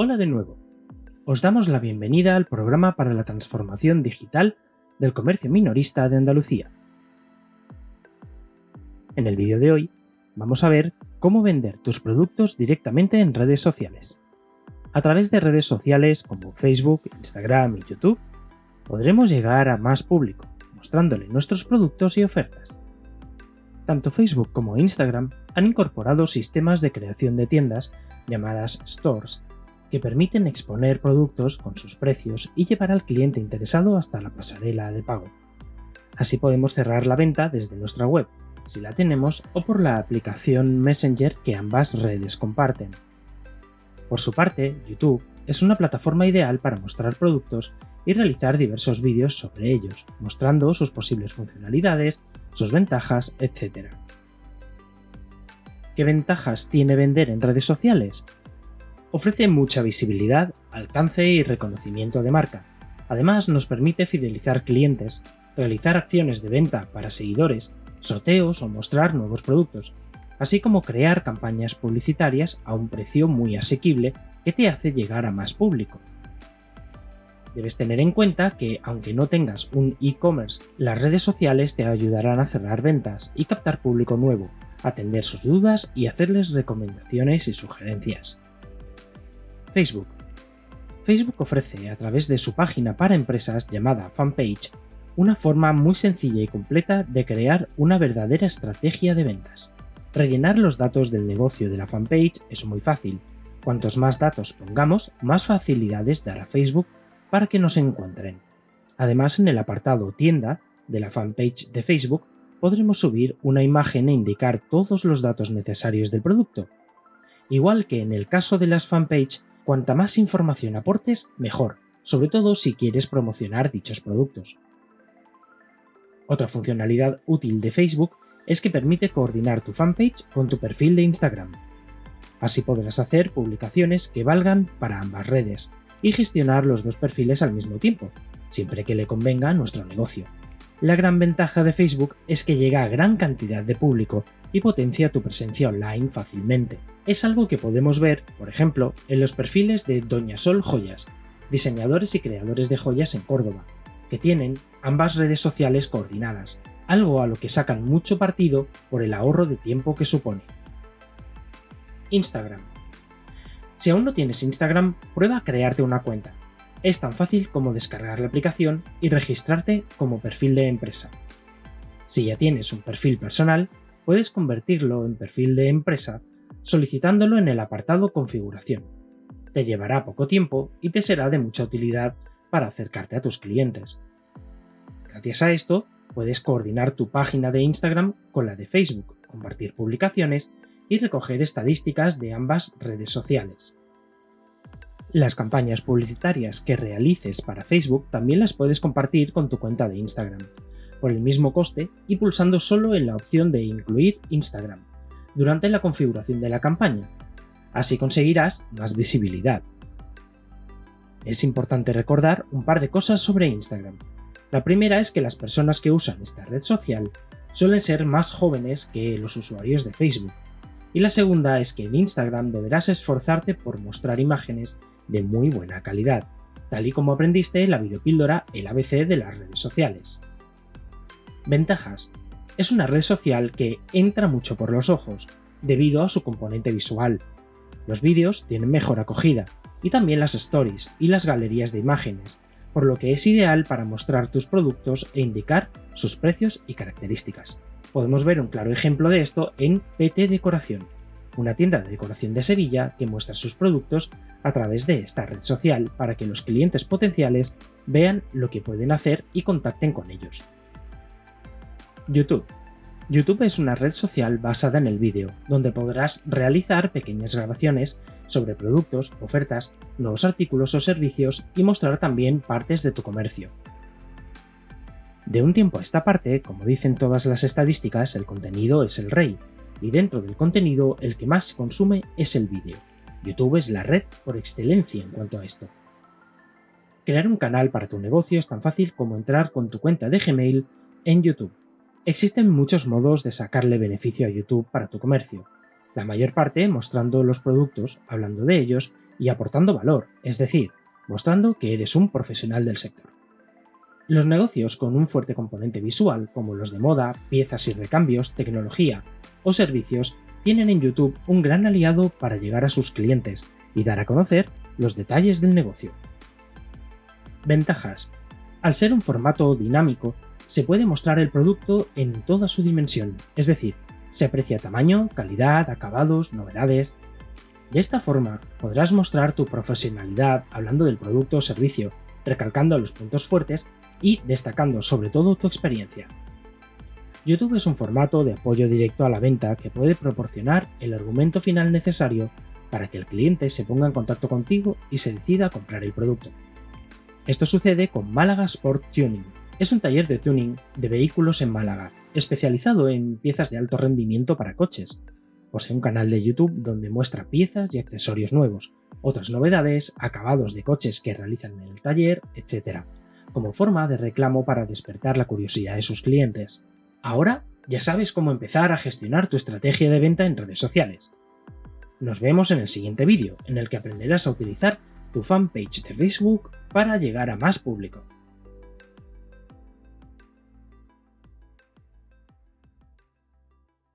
Hola de nuevo. Os damos la bienvenida al programa para la transformación digital del comercio minorista de Andalucía. En el vídeo de hoy vamos a ver cómo vender tus productos directamente en redes sociales. A través de redes sociales como Facebook, Instagram y YouTube, podremos llegar a más público, mostrándole nuestros productos y ofertas. Tanto Facebook como Instagram han incorporado sistemas de creación de tiendas llamadas stores que permiten exponer productos con sus precios y llevar al cliente interesado hasta la pasarela de pago. Así podemos cerrar la venta desde nuestra web, si la tenemos, o por la aplicación Messenger que ambas redes comparten. Por su parte, YouTube es una plataforma ideal para mostrar productos y realizar diversos vídeos sobre ellos, mostrando sus posibles funcionalidades, sus ventajas, etc. ¿Qué ventajas tiene vender en redes sociales? Ofrece mucha visibilidad, alcance y reconocimiento de marca. Además nos permite fidelizar clientes, realizar acciones de venta para seguidores, sorteos o mostrar nuevos productos, así como crear campañas publicitarias a un precio muy asequible que te hace llegar a más público. Debes tener en cuenta que, aunque no tengas un e-commerce, las redes sociales te ayudarán a cerrar ventas y captar público nuevo, atender sus dudas y hacerles recomendaciones y sugerencias. Facebook. Facebook ofrece, a través de su página para empresas llamada Fanpage, una forma muy sencilla y completa de crear una verdadera estrategia de ventas. Rellenar los datos del negocio de la fanpage es muy fácil. Cuantos más datos pongamos, más facilidades dará Facebook para que nos encuentren. Además, en el apartado Tienda de la fanpage de Facebook podremos subir una imagen e indicar todos los datos necesarios del producto. Igual que en el caso de las fanpage, cuanta más información aportes, mejor, sobre todo si quieres promocionar dichos productos. Otra funcionalidad útil de Facebook es que permite coordinar tu fanpage con tu perfil de Instagram. Así podrás hacer publicaciones que valgan para ambas redes, y gestionar los dos perfiles al mismo tiempo, siempre que le convenga a nuestro negocio. La gran ventaja de Facebook es que llega a gran cantidad de público y potencia tu presencia online fácilmente. Es algo que podemos ver, por ejemplo, en los perfiles de Doña Sol Joyas, diseñadores y creadores de joyas en Córdoba, que tienen ambas redes sociales coordinadas, algo a lo que sacan mucho partido por el ahorro de tiempo que supone. Instagram si aún no tienes Instagram, prueba a crearte una cuenta. Es tan fácil como descargar la aplicación y registrarte como perfil de empresa. Si ya tienes un perfil personal, puedes convertirlo en perfil de empresa solicitándolo en el apartado Configuración. Te llevará poco tiempo y te será de mucha utilidad para acercarte a tus clientes. Gracias a esto, puedes coordinar tu página de Instagram con la de Facebook, compartir publicaciones y recoger estadísticas de ambas redes sociales. Las campañas publicitarias que realices para Facebook también las puedes compartir con tu cuenta de Instagram, por el mismo coste y pulsando solo en la opción de Incluir Instagram, durante la configuración de la campaña. Así conseguirás más visibilidad. Es importante recordar un par de cosas sobre Instagram. La primera es que las personas que usan esta red social suelen ser más jóvenes que los usuarios de Facebook, y la segunda es que en Instagram deberás esforzarte por mostrar imágenes de muy buena calidad, tal y como aprendiste en la videopíldora El ABC de las redes sociales. Ventajas. Es una red social que entra mucho por los ojos, debido a su componente visual. Los vídeos tienen mejor acogida, y también las stories y las galerías de imágenes, por lo que es ideal para mostrar tus productos e indicar sus precios y características. Podemos ver un claro ejemplo de esto en PT Decoración, una tienda de decoración de Sevilla que muestra sus productos a través de esta red social para que los clientes potenciales vean lo que pueden hacer y contacten con ellos. YouTube. YouTube es una red social basada en el vídeo, donde podrás realizar pequeñas grabaciones sobre productos, ofertas, nuevos artículos o servicios y mostrar también partes de tu comercio. De un tiempo a esta parte, como dicen todas las estadísticas, el contenido es el rey, y dentro del contenido el que más se consume es el vídeo. YouTube es la red por excelencia en cuanto a esto. Crear un canal para tu negocio es tan fácil como entrar con tu cuenta de Gmail en YouTube. Existen muchos modos de sacarle beneficio a YouTube para tu comercio, la mayor parte mostrando los productos, hablando de ellos y aportando valor, es decir, mostrando que eres un profesional del sector. Los negocios con un fuerte componente visual, como los de moda, piezas y recambios, tecnología o servicios, tienen en YouTube un gran aliado para llegar a sus clientes y dar a conocer los detalles del negocio. Ventajas. Al ser un formato dinámico, se puede mostrar el producto en toda su dimensión, es decir, se aprecia tamaño, calidad, acabados, novedades. De esta forma podrás mostrar tu profesionalidad hablando del producto o servicio, recalcando los puntos fuertes y destacando sobre todo tu experiencia. YouTube es un formato de apoyo directo a la venta que puede proporcionar el argumento final necesario para que el cliente se ponga en contacto contigo y se decida a comprar el producto. Esto sucede con Málaga Sport Tuning. Es un taller de tuning de vehículos en Málaga, especializado en piezas de alto rendimiento para coches. Posee un canal de YouTube donde muestra piezas y accesorios nuevos, otras novedades, acabados de coches que realizan en el taller, etc., como forma de reclamo para despertar la curiosidad de sus clientes. Ahora ya sabes cómo empezar a gestionar tu estrategia de venta en redes sociales. Nos vemos en el siguiente vídeo, en el que aprenderás a utilizar tu fanpage de Facebook para llegar a más público.